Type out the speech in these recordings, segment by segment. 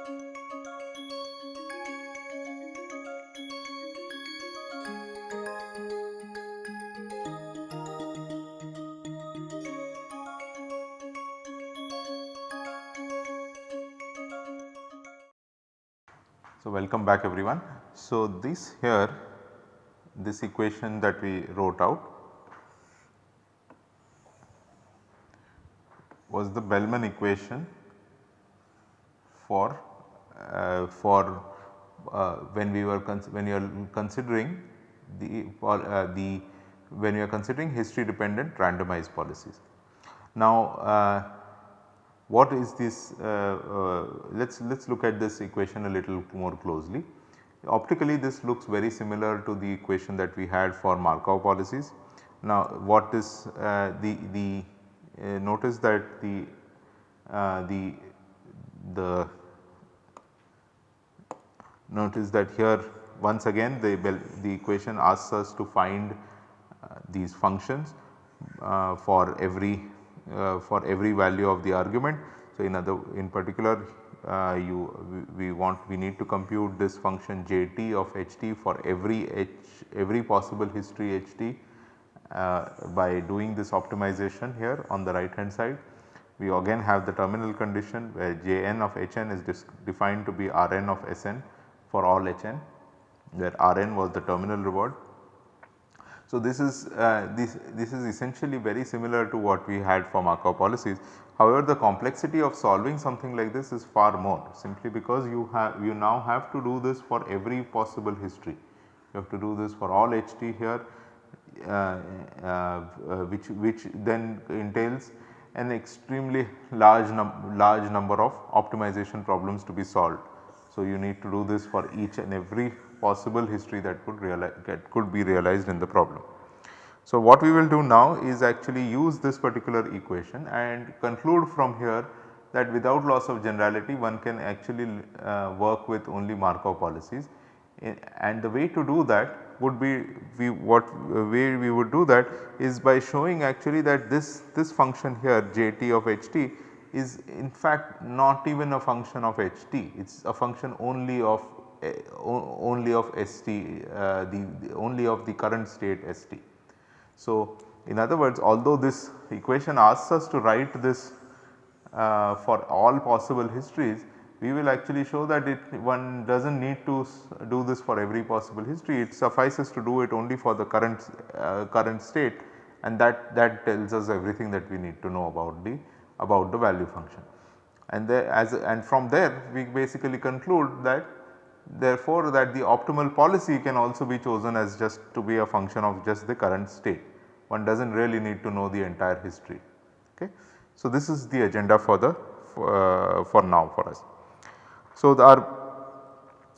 So, welcome back everyone. So, this here this equation that we wrote out was the Bellman equation for uh, for uh, when we were when you are considering the uh, the when you are considering history dependent randomized policies. Now uh, what is this uh, uh, let us let us look at this equation a little more closely. Optically this looks very similar to the equation that we had for Markov policies. Now what is uh, the, the notice that the, the, the notice that here once again the, the equation asks us to find uh, these functions uh, for every uh, for every value of the argument. So, in other in particular uh, you we, we, want we need to compute this function jt of ht for every h every possible history ht uh, by doing this optimization here on the right hand side. We again have the terminal condition where Jn of Hn is defined to be Rn of Sn for all Hn where Rn was the terminal reward. So, this is uh, this, this is essentially very similar to what we had for Markov policies. However, the complexity of solving something like this is far more simply because you have you now have to do this for every possible history. You have to do this for all HT here uh, uh, which, which then entails an extremely large, num large number of optimization problems to be solved. So, you need to do this for each and every possible history that could realize that could be realized in the problem. So, what we will do now is actually use this particular equation and conclude from here that without loss of generality one can actually uh, work with only Markov policies and the way to do that would be we what way we would do that is by showing actually that this this function here jt of ht is in fact not even a function of ht it is a function only of uh, only of st uh, the, the, only of the current state st. So, in other words although this equation asks us to write this uh, for all possible histories we will actually show that it one does not need to do this for every possible history it suffices to do it only for the current uh, current state and that that tells us everything that we need to know about the about the value function. And as and from there we basically conclude that therefore that the optimal policy can also be chosen as just to be a function of just the current state one does not really need to know the entire history. Okay. So, this is the agenda for the for, uh, for now for us. So, our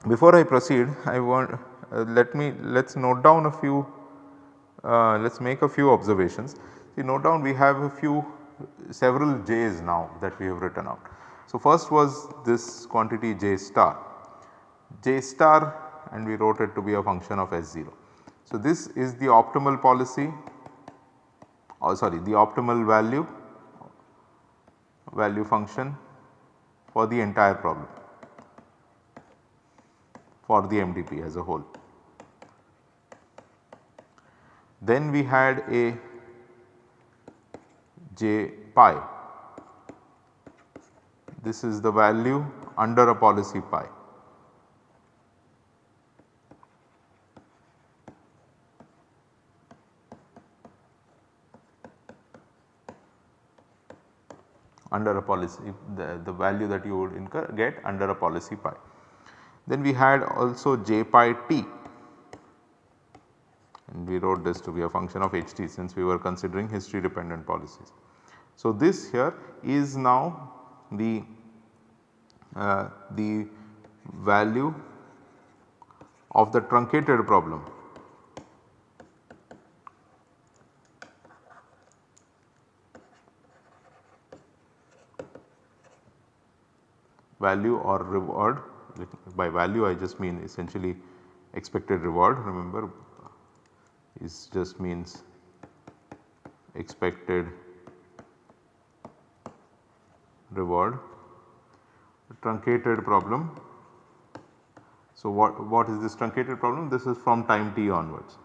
before I proceed I want uh, let me let us note down a few uh, let us make a few observations. See note down we have a few several j's now that we have written out. So, first was this quantity j star, j star and we wrote it to be a function of S0. So, this is the optimal policy or sorry the optimal value value function for the entire problem for the MDP as a whole. Then we had a j pi this is the value under a policy pi. under a policy the, the value that you would incur get under a policy pi. Then we had also j pi t and we wrote this to be a function of ht since we were considering history dependent policies. So, this here is now the uh, the value of the truncated problem value or reward by value I just mean essentially expected reward remember is just means expected reward truncated problem. So, what, what is this truncated problem? This is from time t onwards.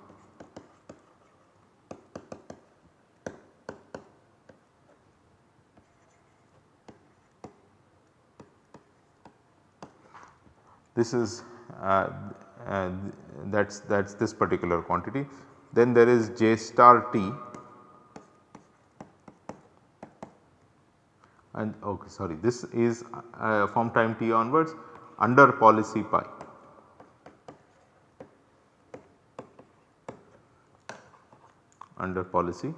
This is uh, uh, that is that is this particular quantity. Then there is j star t and okay sorry this is uh, from time t onwards under policy pi. under policy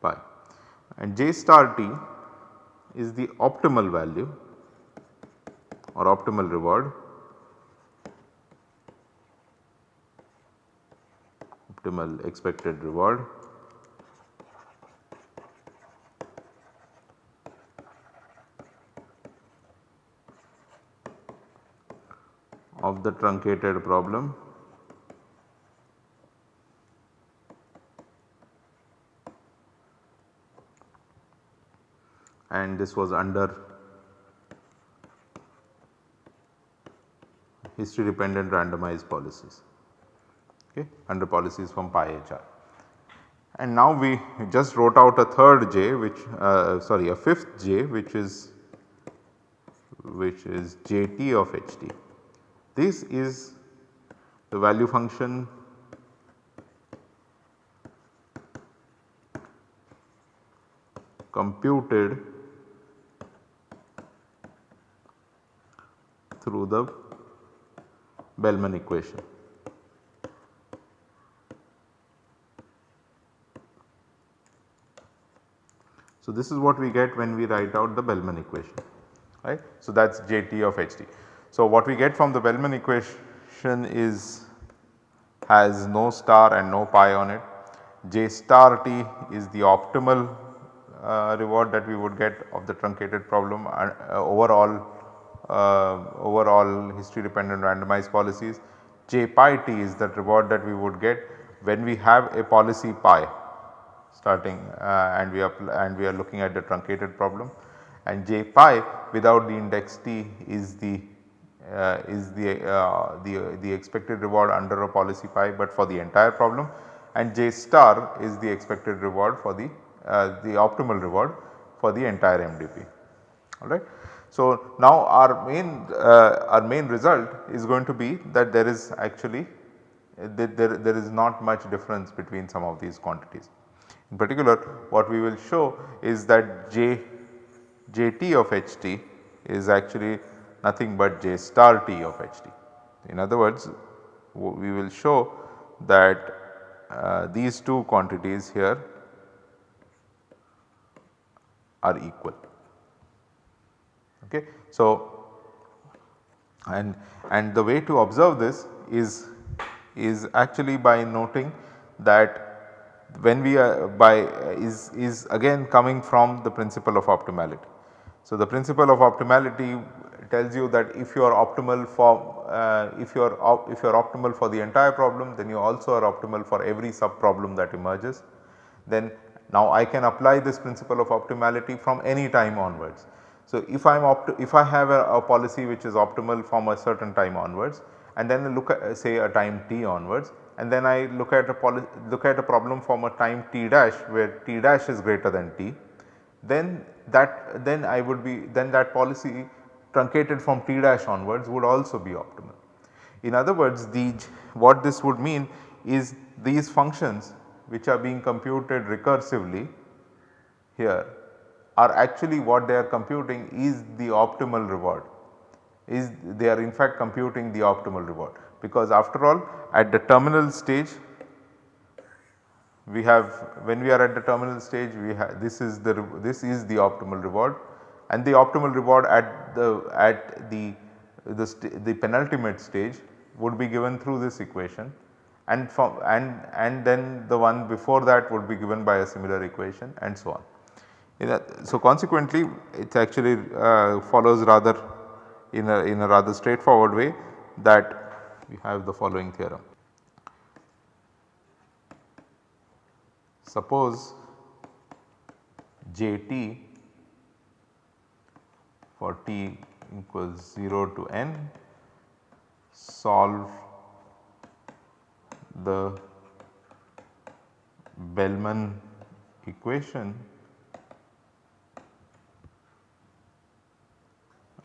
pi and j star t is the optimal value or optimal reward optimal expected reward. Of the truncated problem. And this was under history dependent randomized policies okay, under policies from pi HR. And now we just wrote out a third j which uh, sorry a fifth j which is which is jt of ht. This is the value function computed through the Bellman equation. So, this is what we get when we write out the Bellman equation right. So, that is Jt of Ht. So, what we get from the Bellman equation is has no star and no pi on it. J star t is the optimal uh, reward that we would get of the truncated problem uh, overall uh, overall history dependent randomized policies. J pi t is the reward that we would get when we have a policy pi starting uh, and we are and we are looking at the truncated problem and j pi without the index t is the uh, is the, uh, the, the expected reward under a policy pi but for the entire problem and j star is the expected reward for the, uh, the optimal reward for the entire MDP alright. So, now our main uh, our main result is going to be that there is actually there, there, there is not much difference between some of these quantities. In particular what we will show is that J Jt of Ht is actually nothing but J star t of Ht. In other words we will show that uh, these two quantities here are equal. Okay. So, and, and the way to observe this is, is actually by noting that when we are by is, is again coming from the principle of optimality. So, the principle of optimality tells you that if you are optimal for uh, if you are if you are optimal for the entire problem then you also are optimal for every sub problem that emerges. Then now I can apply this principle of optimality from any time onwards. So, if I am if I have a, a, policy which is optimal from a certain time onwards and then look at say a time t onwards and then I look at a look at a problem from a time t dash where t dash is greater than t, then that then I would be then that policy truncated from t dash onwards would also be optimal. In other words the what this would mean is these functions which are being computed recursively here are actually what they are computing is the optimal reward. Is they are in fact computing the optimal reward because after all at the terminal stage we have when we are at the terminal stage we have this is the this is the optimal reward and the optimal reward at the at the the, the penultimate stage would be given through this equation and from and and then the one before that would be given by a similar equation and so on. So, consequently it actually uh, follows rather in a in a rather straightforward way that we have the following theorem. Suppose Jt for t equals 0 to n solve the Bellman equation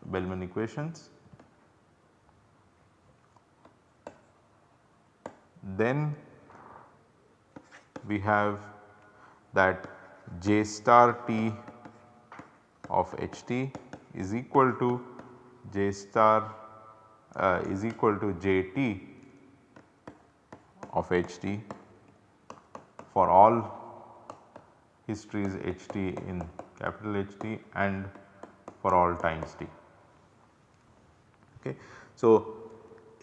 Bellman equations then we have that j star t of h t is equal to j star uh, is equal to j t of h t for all histories h t in capital H t and for all times t. Okay. So,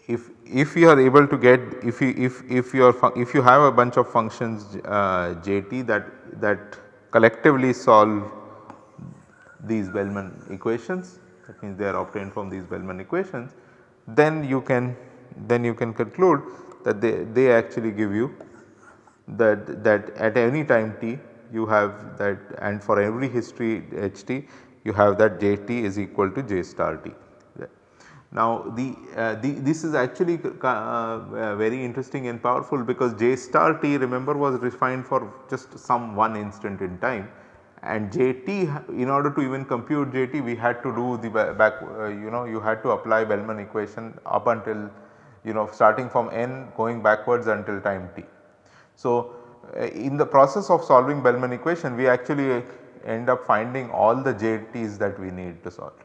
if if you are able to get if you if if you are if you have a bunch of functions uh, jt that that collectively solve these Bellman equations that means they are obtained from these Bellman equations then you can then you can conclude that they, they actually give you that that at any time t you have that and for every history ht you have that jt is equal to j star t. Now the, uh, the this is actually uh, uh, very interesting and powerful because J star t remember was refined for just some one instant in time and Jt in order to even compute Jt we had to do the back uh, you know you had to apply Bellman equation up until you know starting from n going backwards until time t. So uh, in the process of solving Bellman equation we actually end up finding all the Jt's that we need to solve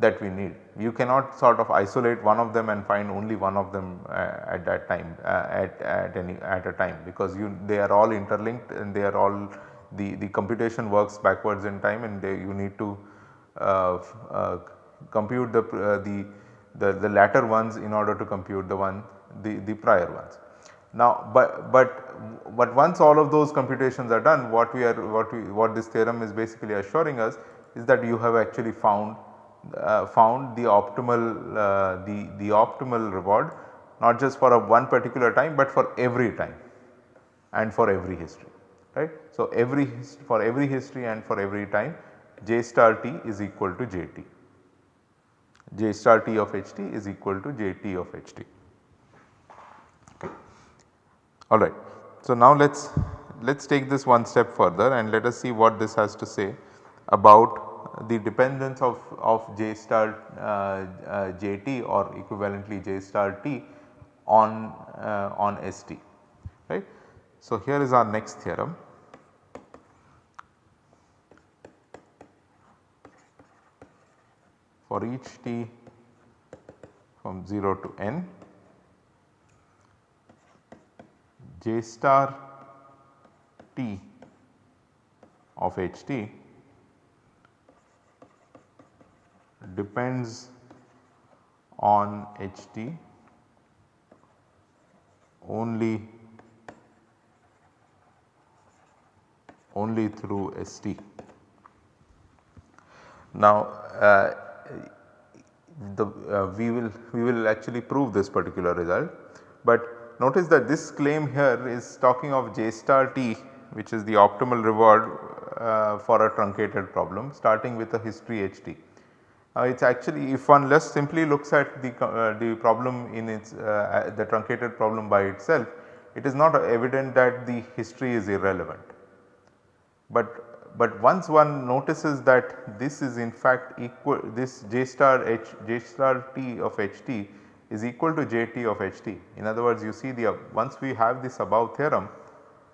that we need. You cannot sort of isolate one of them and find only one of them uh, at that time uh, at, at any at a time because you they are all interlinked and they are all the, the computation works backwards in time and they, you need to uh, uh compute the, uh, the, the, the latter ones in order to compute the one the, the prior ones. Now, but, but, but once all of those computations are done what we are what we what this theorem is basically assuring us is that you have actually found uh, found the optimal uh, the, the optimal reward not just for a one particular time but for every time and for every history right. So, every for every history and for every time j star t is equal to j t j star t of h t is equal to j t of h t. okay. Alright. So, now let us let us take this one step further and let us see what this has to say about the dependence of, of J star uh, uh, JT or equivalently J star T on, uh, on ST right. So, here is our next theorem. For each t from 0 to n, J star t of h t depends on HT only only through ST. Now uh, the uh, we will we will actually prove this particular result, but notice that this claim here is talking of J star T which is the optimal reward uh, for a truncated problem starting with a history HT. Uh, it is actually if one less simply looks at the, uh, the problem in its uh, the truncated problem by itself, it is not evident that the history is irrelevant. But, but once one notices that this is in fact equal this j star h j star t of h t is equal to j t of h t. In other words you see the once we have this above theorem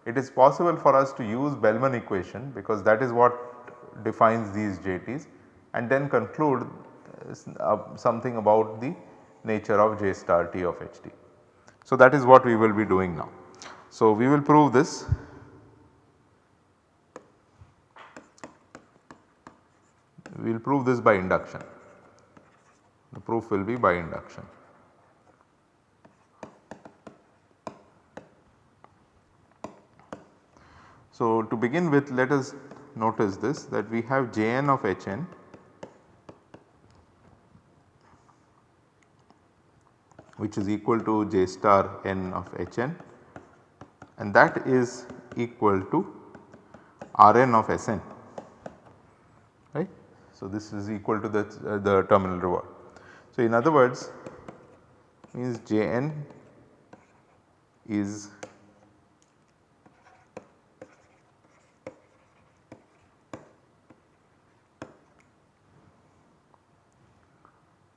it is possible for us to use Bellman equation because that is what defines these j t's and then conclude uh, something about the nature of J star T of H t. So, that is what we will be doing now. So, we will prove this we will prove this by induction the proof will be by induction. So, to begin with let us notice this that we have Jn of Hn which is equal to j star n of h n and that is equal to R n of S n right. So, this is equal to the, uh, the terminal reward. So, in other words means Jn is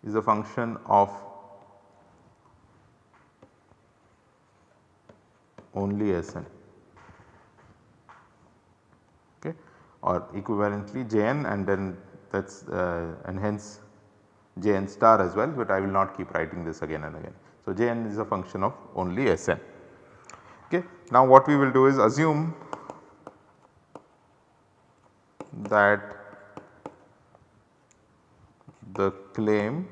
is a function of only Sn okay or equivalently Jn and then that is uh, and hence Jn star as well, but I will not keep writing this again and again. So, Jn is a function of only Sn. Okay. Now, what we will do is assume that the claim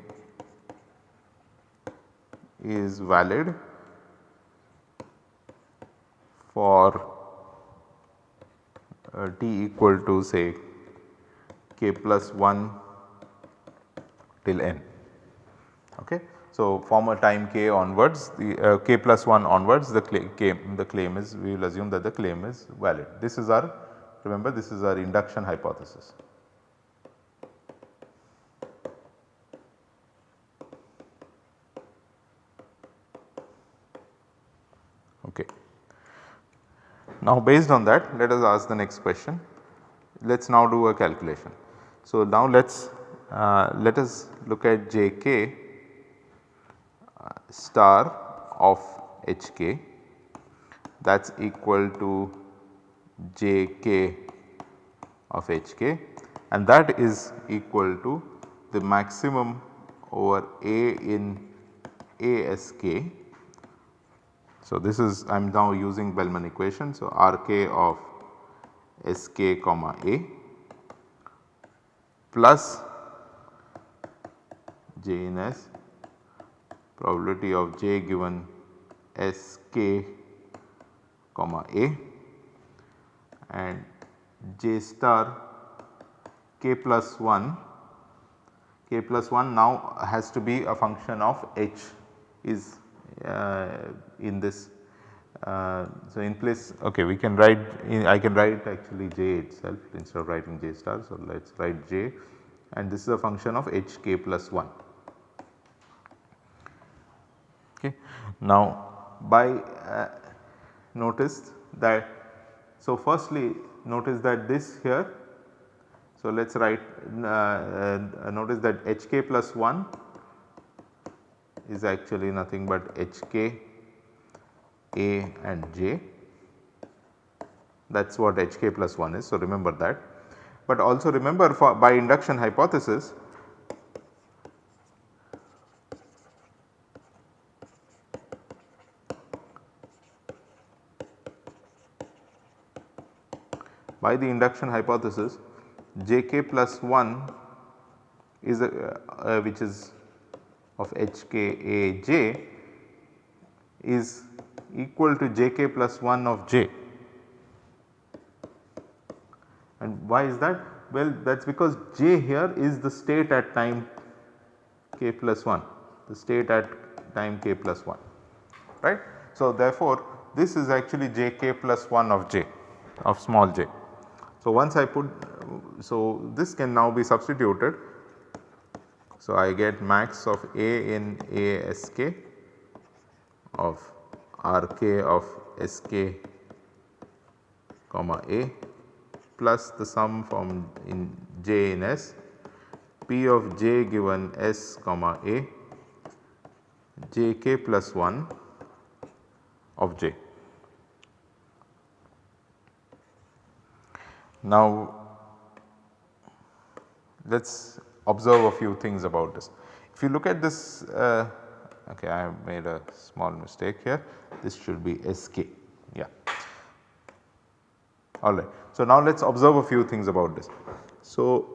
is valid for uh, t equal to say k plus 1 till n. Okay. So, from a time k onwards the uh, k plus 1 onwards the claim, the claim is we will assume that the claim is valid. This is our remember this is our induction hypothesis. Okay. Now based on that let us ask the next question. Let us now do a calculation. So now let us uh, let us look at Jk uh, star of Hk that is equal to Jk of Hk and that is equal to the maximum over A in Ask. So, this is I am now using Bellman equation. So, Rk of Sk comma A plus J in S probability of J given Sk comma A and J star k plus 1 k plus 1 now has to be a function of h is in this. Uh, so, in place okay we can write in, I can write actually j itself instead of writing j star. So, let us write j and this is a function of h k plus 1. Okay. Now, by uh, notice that so firstly notice that this here so let us write uh, uh, notice that hk plus 1 is actually nothing but hk a and j that is what hk plus 1 is. So, remember that but also remember for by induction hypothesis by the induction hypothesis jk plus 1 is a, uh, which is of hkaj is equal to jk plus 1 of j. And why is that? Well that is because j here is the state at time k plus 1, the state at time k plus 1 right. So therefore this is actually jk plus 1 of j of small j. So once I put so this can now be substituted. So I get max of A in ASK of RK of SK comma A plus the sum from in J in S P of J given S comma A JK plus 1 of J. Now let us observe a few things about this. If you look at this uh, okay I have made a small mistake here this should be SK yeah alright. So now let us observe a few things about this. So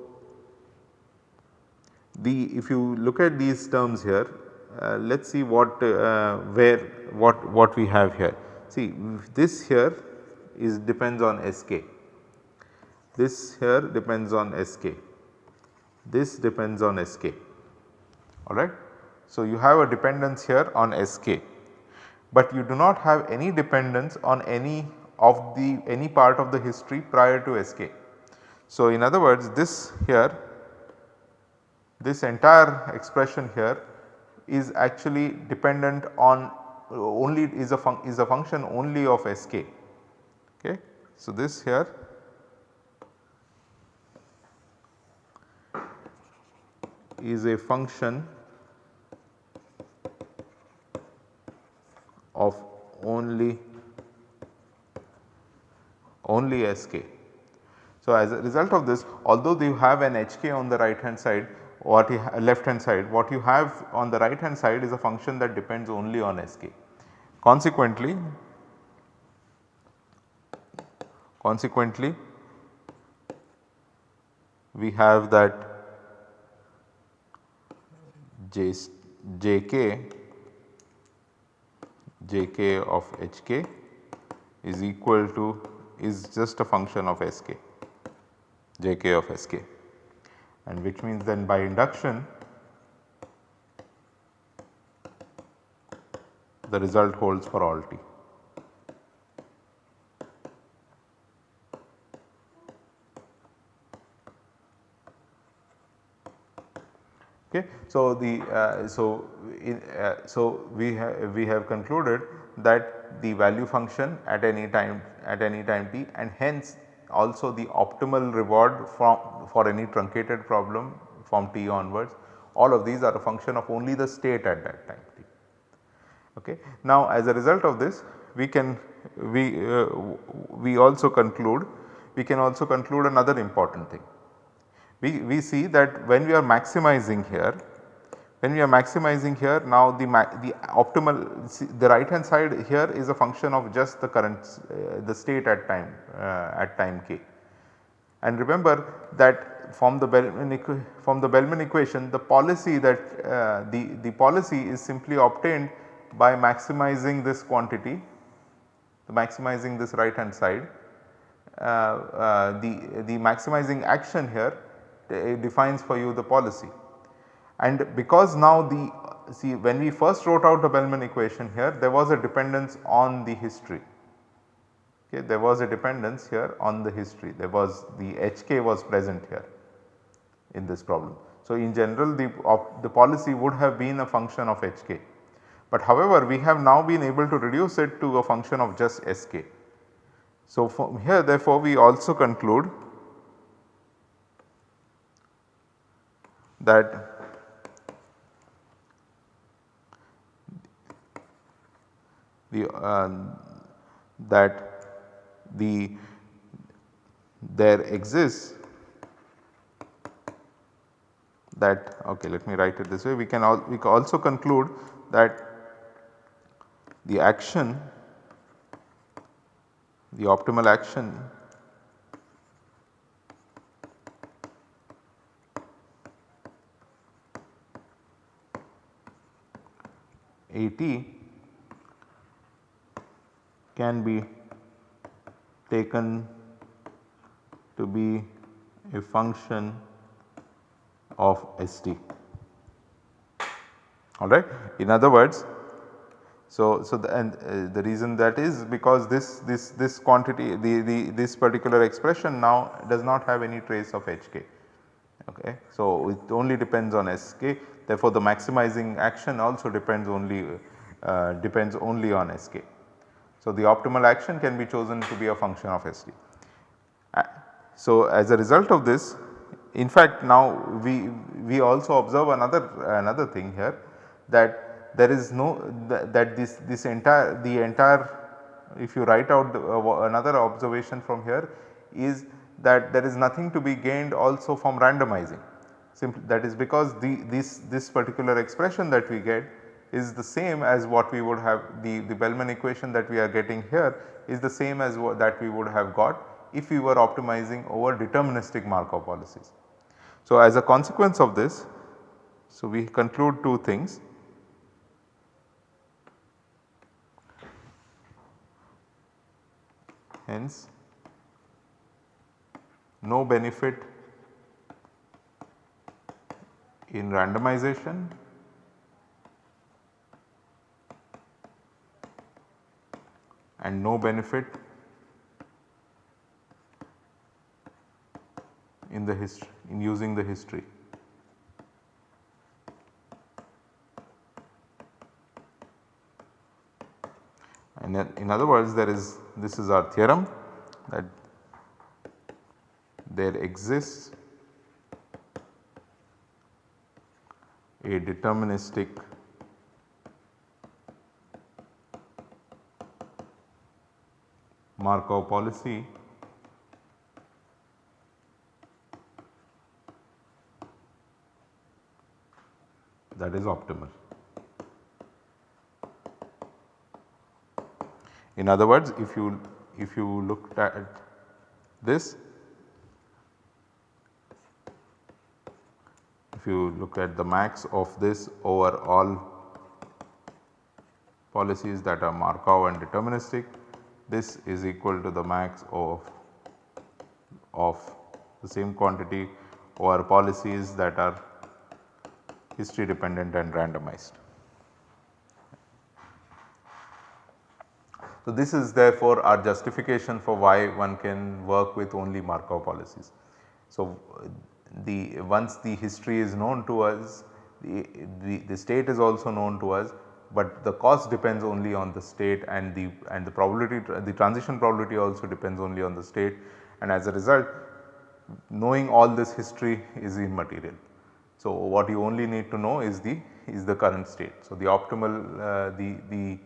the if you look at these terms here uh, let us see what uh, where what what we have here. See this here is depends on SK, this here depends on SK, this depends on SK alright. So, you have a dependence here on SK, but you do not have any dependence on any of the any part of the history prior to SK. So, in other words this here this entire expression here is actually dependent on only is a is a function only of Sk. Okay. So, this here is a function of only only Sk. So, as a result of this although you have an Hk on the right hand side what you left hand side what you have on the right hand side is a function that depends only on Sk. Consequently, consequently we have that J, Jk Jk of Hk is equal to is just a function of Sk Jk of Sk and which means then by induction the result holds for all t. Okay. So, the uh, so in, uh, so we have we have concluded that the value function at any time at any time t and hence also the optimal reward from for any truncated problem from t onwards all of these are a function of only the state at that time t. Okay. Now as a result of this we can we uh, we also conclude we can also conclude another important thing we, we see that when we are maximizing here when we are maximizing here now the, the optimal the right hand side here is a function of just the current uh, the state at time uh, at time k. And remember that from the Bellman from the Bellman equation the policy that uh, the, the policy is simply obtained by maximizing this quantity maximizing this right hand side uh, uh, the, the maximizing action here defines for you the policy. And because now the see when we first wrote out the Bellman equation here there was a dependence on the history. Okay, there was a dependence here on the history there was the HK was present here in this problem. So, in general the, the policy would have been a function of HK, but however we have now been able to reduce it to a function of just SK. So, from here therefore we also conclude that the uh, that the there exists that okay let me write it this way. We can all we can also conclude that the action the optimal action AT can be taken to be a function of ST alright. In other words, so, so the, and uh, the reason that is because this this this quantity the, the this particular expression now does not have any trace of HK okay. So, it only depends on SK therefore, the maximizing action also depends only uh, depends only on SK. So, the optimal action can be chosen to be a function of ST. Uh, so, as a result of this in fact now we, we also observe another another thing here that there is no th that this this entire the entire if you write out the, uh, another observation from here is that there is nothing to be gained also from randomizing simply that is because the this this particular expression that we get is the same as what we would have the, the Bellman equation that we are getting here is the same as what that we would have got if we were optimizing over deterministic Markov policies. So, as a consequence of this, so we conclude two things. Hence, no benefit in randomization and no benefit in the history in using the history. And then in other words there is this is our theorem that there exists a deterministic Markov policy that is optimal. In other words if you if you look at this if you look at the max of this over all policies that are Markov and deterministic this is equal to the max of of the same quantity over policies that are history dependent and randomized. So, this is therefore our justification for why one can work with only Markov policies. So, the once the history is known to us, the, the, the state is also known to us, but the cost depends only on the state and the and the probability the transition probability also depends only on the state and as a result knowing all this history is immaterial. So, what you only need to know is the is the current state. So, the optimal uh, the the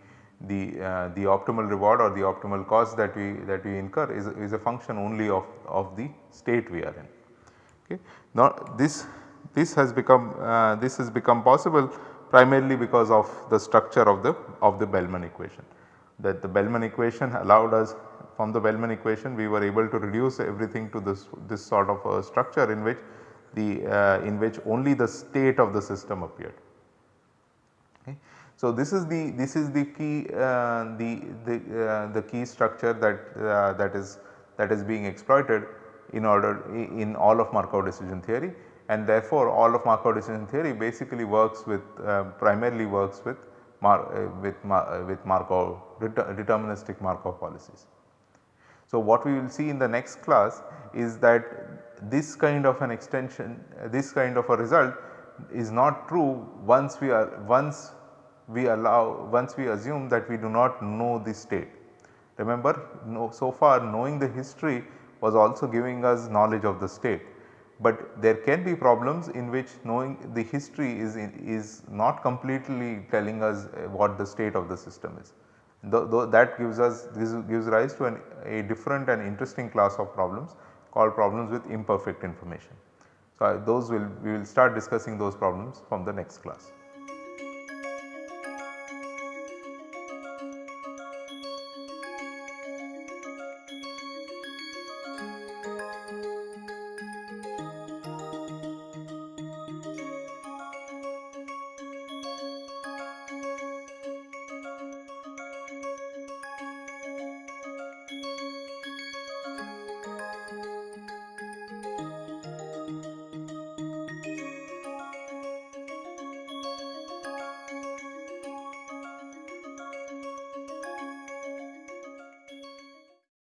the uh, the optimal reward or the optimal cost that we that we incur is, is a function only of, of the state we are in. Okay. Now this this has become uh, this has become possible primarily because of the structure of the of the Bellman equation that the Bellman equation allowed us from the Bellman equation we were able to reduce everything to this this sort of a structure in which the uh, in which only the state of the system appeared. So, this is the this is the key uh, the the, uh, the key structure that uh, that is that is being exploited in order in all of Markov decision theory and therefore all of Markov decision theory basically works with uh, primarily works with Mar uh, with, Mar uh, with Markov deterministic Markov policies. So, what we will see in the next class is that this kind of an extension this kind of a result is not true once we are once we allow once we assume that we do not know the state. Remember no, so far knowing the history was also giving us knowledge of the state, but there can be problems in which knowing the history is, is not completely telling us uh, what the state of the system is. Though, that gives us this gives rise to an, a different and interesting class of problems called problems with imperfect information. So, those will we will start discussing those problems from the next class.